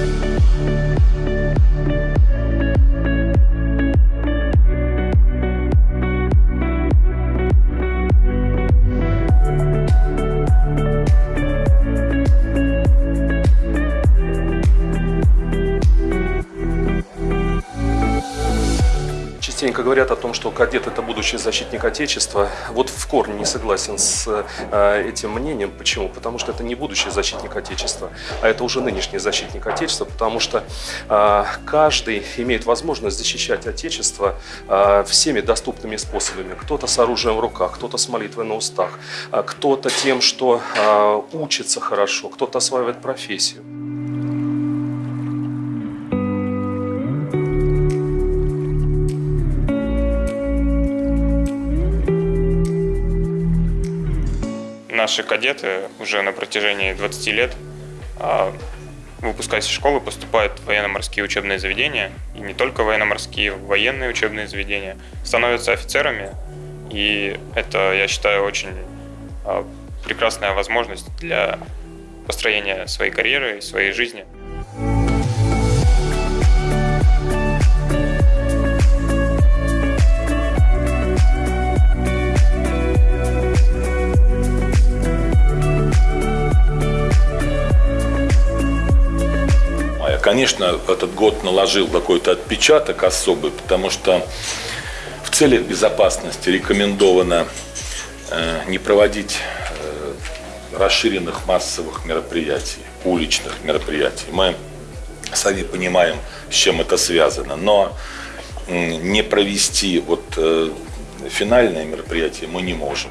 Thank you. Частенько говорят о том, что кадет это будущий защитник Отечества. Вот в корне не согласен с э, этим мнением. Почему? Потому что это не будущий защитник Отечества, а это уже нынешний защитник Отечества, потому что э, каждый имеет возможность защищать Отечество э, всеми доступными способами. Кто-то с оружием в руках, кто-то с молитвой на устах, кто-то тем, что учится хорошо, кто-то осваивает профессию. Наши кадеты уже на протяжении 20 лет, а, выпускаясь из школы, поступают в военно-морские учебные заведения, и не только военно-морские, военные учебные заведения, становятся офицерами, и это, я считаю, очень а, прекрасная возможность для построения своей карьеры и своей жизни. Конечно, этот год наложил какой-то отпечаток особый, потому что в целях безопасности рекомендовано э, не проводить э, расширенных массовых мероприятий, уличных мероприятий. Мы сами понимаем, с чем это связано, но не провести вот э, финальное мероприятие мы не можем.